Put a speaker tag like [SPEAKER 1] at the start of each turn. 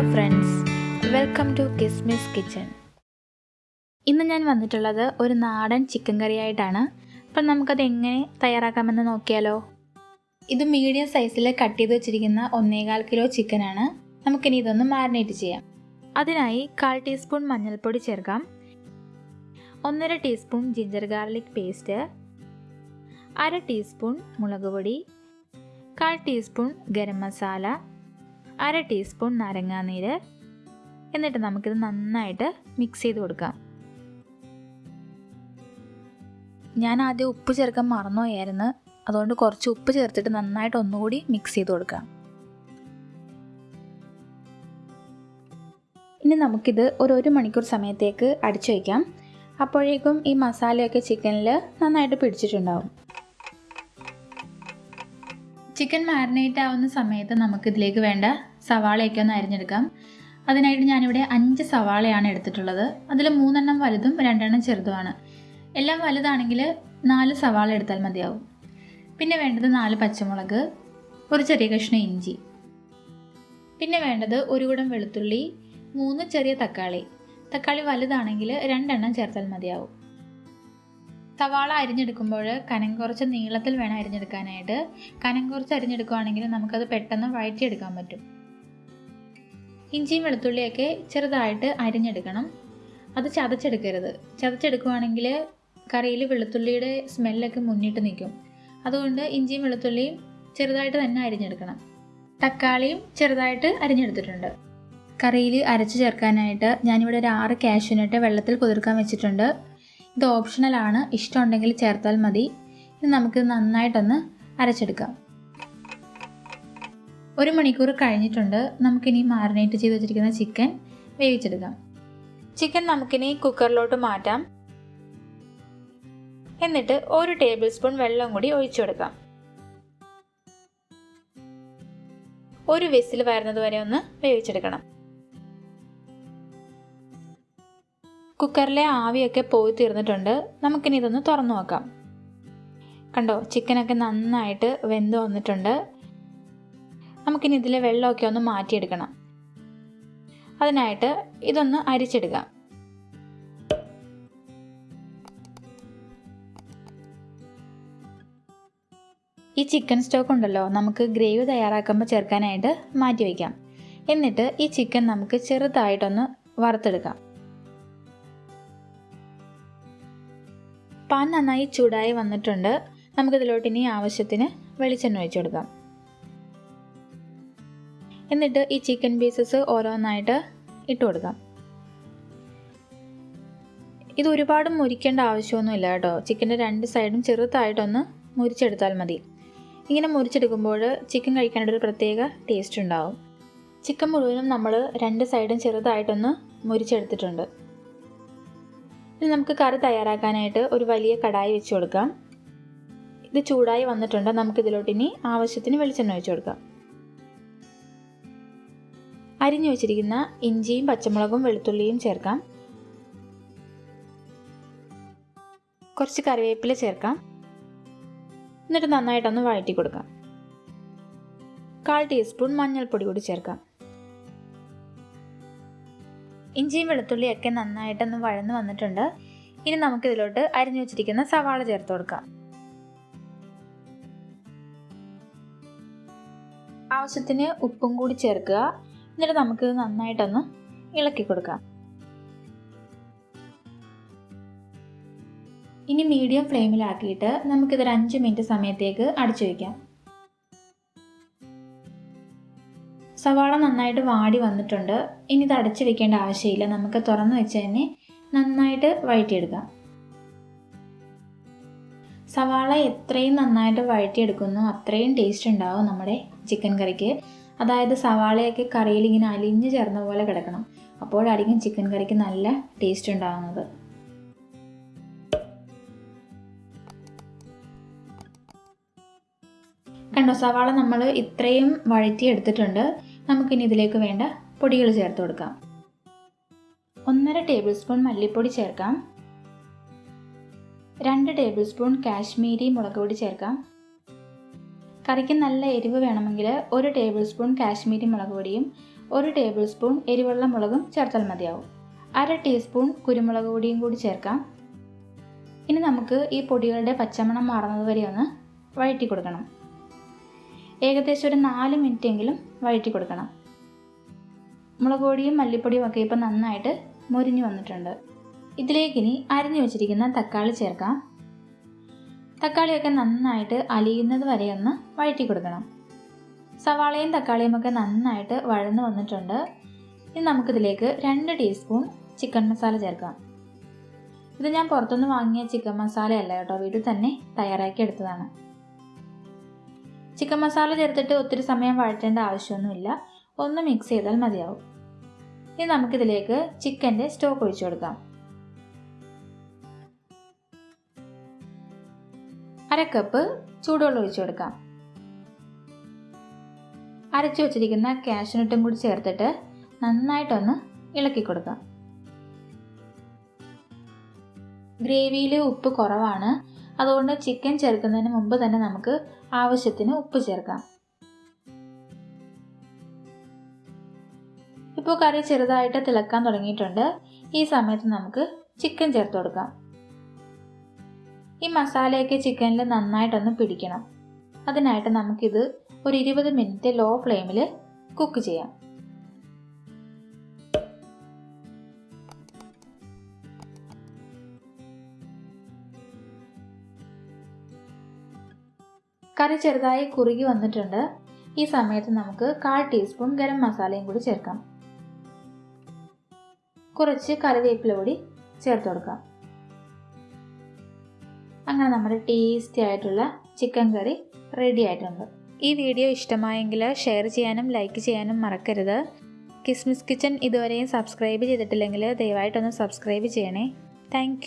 [SPEAKER 1] Hello friends welcome to Kismis kitchen ഇന്ന് ഞാൻ വന്നിട്ടുള്ളത് ഒരു നാടൻ ചിക്കൻ കറി ആയിട്ടാണ്. അപ്പം നമുക്കത് എങ്ങനെ തയ്യാറാക്കാമെന്ന് നോക്കിയാലോ? ഇത് മീഡിയം സൈസിൽ കട്ട് ചെയ്ത് വെച്ചിരിക്കുന്ന ഒന്നേകാൽ കിലോ ചിക്കനാണ് നമുക്കിനി ഇതൊന്ന് മാരിനേറ്റ് ചെയ്യാം. അതിനായി കാൽ ടീസ്പൂൺ മഞ്ഞൾപ്പൊടി ചേർക്കാം. ഒന്നര ടീസ്പൂൺ ജിഞ്ചർ ഗാർലിക് പേസ്റ്റ് അര ടീസ്പൂൺ മുളക് പൊടി. കാൽ ടീസ്പൂൺ ഗരം മസാല. അര ടീസ്പൂൺ നാരങ്ങാനീര്. എന്നിട്ട് നമുക്കിത് നന്നായിട്ട് മിക്സ് ചെയ്ത് കൊടുക്കാം. ഞാൻ ആദ്യം ഉപ്പ് ചേർക്കാൻ മറന്നുപോയായിരുന്നു. അതുകൊണ്ട് കുറച്ച് ഉപ്പ് ചേർത്തിട്ട് നന്നായിട്ട് ഒന്നുകൂടി മിക്സ് ചെയ്ത് കൊടുക്കാം. ഇനി നമുക്കിത് ഒരു ഒരു മണിക്കൂർ സമയത്തേക്ക് അടിച്ചു വയ്ക്കാം. അപ്പോഴേക്കും ഈ മസാലയൊക്കെ ചിക്കനിൽ നന്നായിട്ട് പിടിച്ചിട്ടുണ്ടാവും. ചിക്കൻ മാരിനേറ്റ് ആവുന്ന സമയത്ത് നമുക്കിതിലേക്ക് വേണ്ട സവാളയൊക്കെ ഒന്ന് അരിഞ്ഞെടുക്കാം. അതിനായിട്ട് ഞാനിവിടെ അഞ്ച് സവാളയാണ് എടുത്തിട്ടുള്ളത്. അതിൽ മൂന്നെണ്ണം വലുതും രണ്ടെണ്ണം ചെറുതുമാണ്. എല്ലാം വലുതാണെങ്കിൽ നാല് സവാള എടുത്താൽ മതിയാവും. പിന്നെ വേണ്ടത് നാല് പച്ചമുളക് ഒരു ചെറിയ കഷ്ണം ഇഞ്ചി. പിന്നെ വേണ്ടത് ഒരു കുടം വെളുത്തുള്ളി മൂന്ന് ചെറിയ തക്കാളി. തക്കാളി വലുതാണെങ്കിൽ രണ്ടെണ്ണം ചേർത്താൽ മതിയാവും. സവാള അരിഞ്ഞെടുക്കുമ്പോൾ കനം കുറച്ച് നീളത്തിൽ വേണം അരിഞ്ഞെടുക്കാനായിട്ട്. കനം കുറച്ച് അരിഞ്ഞെടുക്കുകയാണെങ്കിൽ നമുക്കത് പെട്ടെന്ന് വഴറ്റിയെടുക്കാൻ പറ്റും. ഇഞ്ചിയും വെളുത്തുള്ളിയൊക്കെ ചെറുതായിട്ട് അരിഞ്ഞെടുക്കണം. അത് ചതച്ചെടുക്കരുത്. ചതച്ചെടുക്കുവാണെങ്കിൽ കറിയിൽ വെളുത്തുള്ളിയുടെ സ്മെല്ലൊക്കെ മുന്നിട്ട് നിൽക്കും. അതുകൊണ്ട് ഇഞ്ചിയും വെളുത്തുള്ളിയും ചെറുതായിട്ട് തന്നെ അരിഞ്ഞെടുക്കണം. തക്കാളിയും ചെറുതായിട്ട് അരിഞ്ഞെടുത്തിട്ടുണ്ട്. കറിയിൽ അരച്ച് ചേർക്കാനായിട്ട് ഞാനിവിടെ ഒരു ആറ് കാഷ്യൂനട്ട് വെള്ളത്തിൽ കുതിർക്കാൻ വെച്ചിട്ടുണ്ട്. ഇത് ഓപ്ഷണലാണ് ഇഷ്ടമുണ്ടെങ്കിൽ ചേർത്താൽ മതി. ഇത് നമുക്ക് നന്നായിട്ടൊന്ന് അരച്ചെടുക്കാം. ഒരു മണിക്കൂർ കഴിഞ്ഞിട്ടുണ്ട്. നമുക്കിനി മാറിനേറ്റ് ചെയ്ത് വെച്ചിരിക്കുന്ന ചിക്കൻ വേവിച്ചെടുക്കാം. ചിക്കൻ നമുക്കിനി കുക്കറിലോട്ട് മാറ്റാം. എന്നിട്ട് ഒരു ടേബിൾ സ്പൂൺ വെള്ളം കൂടി ഒഴിച്ചു കൊടുക്കാം. ഒരു വിസിൽ വരുന്നത് വരെ ഒന്ന് വേവിച്ചെടുക്കണം. കുക്കറിലെ ആവിയൊക്കെ പോയി തീർന്നിട്ടുണ്ട്. നമുക്കിനി ഇതൊന്ന് തുറന്നു നോക്കാം. കണ്ടോ ചിക്കനൊക്കെ നന്നായിട്ട് വെന്ത് വന്നിട്ടുണ്ട്. നമുക്കിനി ഇതിലെ വെള്ളമൊക്കെ ഒന്ന് മാറ്റിയെടുക്കണം. അതിനായിട്ട് ഇതൊന്ന് അരിച്ചെടുക്കാം ഈ ചിക്കൻ സ്റ്റോക്ക് ഉണ്ടല്ലോ നമുക്ക് ഗ്രേവി തയ്യാറാക്കുമ്പോൾ ചേർക്കാനായിട്ട് മാറ്റി വയ്ക്കാം. എന്നിട്ട് ഈ ചിക്കൻ നമുക്ക് ചെറുതായിട്ടൊന്ന് വറുത്തെടുക്കാം. പാൻ നന്നായി ചൂടായി വന്നിട്ടുണ്ട്. നമുക്കിതിലോട്ട് ഇനി ആവശ്യത്തിന് വെളിച്ചെണ്ണ ഒഴിച്ചു കൊടുക്കാം. എന്നിട്ട് ഈ ചിക്കൻ പീസസ് ഓരോന്നായിട്ട് ഇട്ട് കൊടുക്കാം. ഇത് ഒരുപാട് മുരിക്കേണ്ട ആവശ്യമൊന്നുമില്ല കേട്ടോ. ചിക്കന്റെ രണ്ട് സൈഡും ചെറുതായിട്ടൊന്ന് മുരിച്ചെടുത്താൽ മതി. ഇങ്ങനെ മുരിച്ചെടുക്കുമ്പോൾ ചിക്കൻ കഴിക്കാനായിട്ട് ഒരു പ്രത്യേക ടേസ്റ്റ് ഉണ്ടാവും. ചിക്കൻ മുഴുവനും നമ്മൾ രണ്ട് സൈഡും ചെറുതായിട്ടൊന്ന് മുരിച്ചെടുത്തിട്ടുണ്ട്. ഇനി നമുക്ക് കറി തയ്യാറാക്കാനായിട്ട് ഒരു വലിയ കടായി വെച്ച് കൊടുക്കാം. ഇത് ചൂടായി വന്നിട്ടുണ്ട്. നമുക്ക് ഇതിലോട്ട് ഇനി ആവശ്യത്തിന് വെളിച്ചെണ്ണ ഒഴിച്ചു കൊടുക്കാം. അരിഞ്ഞു വെച്ചിരിക്കുന്ന ഇഞ്ചിയും പച്ചമുളകും വെളുത്തുള്ളിയും ചേർക്കാം. കുറച്ച് കറിവേപ്പില ചേർക്കാം. എന്നിട്ട് നന്നായിട്ടൊന്ന് വഴറ്റി കൊടുക്കാം. കാൽ ടീസ്പൂൺ മഞ്ഞൾപ്പൊടി കൂടി ചേർക്കാം. ഇഞ്ചിയും വെളുത്തുള്ളിയും വെളുത്തുള്ളിയൊക്കെ നന്നായിട്ടൊന്ന് വഴന്ന് വന്നിട്ടുണ്ട്. ഇനി നമുക്കിതിലോട്ട് അരിഞ്ഞു വെച്ചിരിക്കുന്ന സവാള ചേർത്ത് കൊടുക്കാം. ആവശ്യത്തിന് ഉപ്പും കൂടി ചേർക്കുക. എന്നിട്ട് നമുക്കിത് നന്നായിട്ടൊന്ന് ഇളക്കി കൊടുക്കാം. ഇനി മീഡിയം ഫ്ലെയിമിലാക്കിയിട്ട് നമുക്കിതൊരു അഞ്ച് മിനിറ്റ് സമയത്തേക്ക് അടച്ചു വയ്ക്കാം സവാള നന്നായിട്ട് വാടി വന്നിട്ടുണ്ട്. ഇനി ഇത് അടച്ചു വെക്കേണ്ട ആവശ്യമില്ല. നമുക്ക് തുറന്നു വെച്ച് തന്നെ നന്നായിട്ട് വഴറ്റിയെടുക്കാം. സവാള എത്രയും നന്നായിട്ട് വഴറ്റിയെടുക്കുന്നു. അത്രയും ടേസ്റ്റ് ഉണ്ടാവും നമ്മുടെ ചിക്കൻ കറിക്ക്. അതായത് സവാളയൊക്കെ കറിയിൽ ഇങ്ങനെ അലിഞ്ഞു ചേർന്ന പോലെ കിടക്കണം. അപ്പോഴായിരിക്കും ചിക്കൻ കറിക്ക് നല്ല ടേസ്റ്റ് ഉണ്ടാകുന്നത് കണ്ടോ സവാള നമ്മൾ ഇത്രയും വഴറ്റി എടുത്തിട്ടുണ്ട്. നമുക്കിനി ഇതിലേക്ക് വേണ്ട പൊടികൾ ചേർത്ത് കൊടുക്കാം. ഒന്നര ടേബിൾ സ്പൂൺ മല്ലിപ്പൊടി ചേർക്കാം. രണ്ട് ടേബിൾ സ്പൂൺ കാശ്മീരി മുളക് പൊടി ചേർക്കാം. കറിക്ക് നല്ല എരിവ് വേണമെങ്കിൽ ഒരു ടേബിൾ സ്പൂൺ കാശ്മീരി മുളക് പൊടിയും ഒരു ടേബിൾ സ്പൂൺ എരിവുള്ള മുളകും ചേർത്താൽ മതിയാവും. അര ടീസ്പൂൺ കുരുമുളക് പൊടിയും കൂടി ചേർക്കാം. ഇനി നമുക്ക് ഈ പൊടികളുടെ പച്ചമണം മാറുന്നത് വരെ ഒന്ന് വഴറ്റി കൊടുക്കണം. ഏകദേശം ഒരു നാല് മിനിറ്റെങ്കിലും വഴറ്റി കൊടുക്കണം. മുളക് പൊടിയും മല്ലിപ്പൊടിയും ഒക്കെ ഇപ്പം നന്നായിട്ട് മുരിഞ്ഞു വന്നിട്ടുണ്ട്. ഇതിലേക്കിനി അരിഞ്ഞു വെച്ചിരിക്കുന്ന തക്കാളി ചേർക്കാം. തക്കാളിയൊക്കെ നന്നായിട്ട് അലിയുന്നത് വരെ ഒന്ന് വഴറ്റി കൊടുക്കണം. സവാളയും തക്കാളിയും ഒക്കെ നന്നായിട്ട് വഴന്നു വന്നിട്ടുണ്ട്. ഇനി നമുക്കിതിലേക്ക് രണ്ട് ടീസ്പൂൺ ചിക്കൻ മസാല ചേർക്കാം. ഇത് ഞാൻ പുറത്തുനിന്ന് വാങ്ങിയ ചിക്കൻ മസാലയല്ല കേട്ടോ വീട്ടിൽ തന്നെ തയ്യാറാക്കി എടുത്തതാണ്. ചിക്കൻ മസാല ചേർത്തിട്ട് ഒത്തിരി സമയം വഴറ്റേണ്ട ആവശ്യമൊന്നുമില്ല. ഒന്ന് മിക്സ് ചെയ്താൽ മതിയാവും. ഇനി നമുക്കിതിലേക്ക് ചിക്കന്റെ സ്റ്റോക്ക് ഒഴിച്ചു കൊടുക്കാം. കപ്പ് ചൂടുവെള്ളം ഒഴിച്ചു കൊടുക്കാം. അരച്ചു വച്ചിരിക്കുന്ന കാഷ്നട്ടും കൂടി ചേർത്തിട്ട് നന്നായിട്ടൊന്ന് ഇളക്കി കൊടുക്കാം. ഗ്രേവിയിൽ ഉപ്പ് കുറവാണ്. അതുകൊണ്ട് ചിക്കൻ ചേർക്കുന്നതിന് മുമ്പ് തന്നെ നമുക്ക് ആവശ്യത്തിന് ഉപ്പ് ചേർക്കാം. ഇപ്പോൾ കറി ചെറുതായിട്ട് തിളക്കാൻ തുടങ്ങിയിട്ടുണ്ട്. ഈ സമയത്ത് നമുക്ക് ചിക്കൻ ചേർത്ത് കൊടുക്കാം. ഈ മസാലയൊക്കെ ചിക്കനിൽ നന്നായിട്ടൊന്ന് പിടിക്കണം. അതിനായിട്ട് നമുക്കിത് ഒരു ഇരുപത് മിനിറ്റ് ലോ ഫ്ലെയിമിൽ കുക്ക് ചെയ്യാം. കറി ചെറുതായി കുറുകി വന്നിട്ടുണ്ട്. ഈ സമയത്ത് നമുക്ക് കാൽ ടീസ്പൂൺ ഗരം മസാലയും കൂടി ചേർക്കാം. കുറച്ച് കറിവേപ്പില കൂടി ചേർത്ത് കൊടുക്കാം. അങ്ങനെ നമ്മുടെ ടേസ്റ്റി ആയിട്ടുള്ള ചിക്കൻ കറി റെഡി ആയിട്ടുണ്ട്. ഈ വീഡിയോ ഇഷ്ടമായെങ്കിൽ ഷെയർ ചെയ്യാനും ലൈക്ക് ചെയ്യാനും മറക്കരുത്. കിസ്മിസ് കിച്ചൺ ഇതുവരെയും സബ്സ്ക്രൈബ് ചെയ്തിട്ടില്ലെങ്കിൽ ദയവായിട്ടൊന്ന് സബ്സ്ക്രൈബ് ചെയ്യണേ. താങ്ക്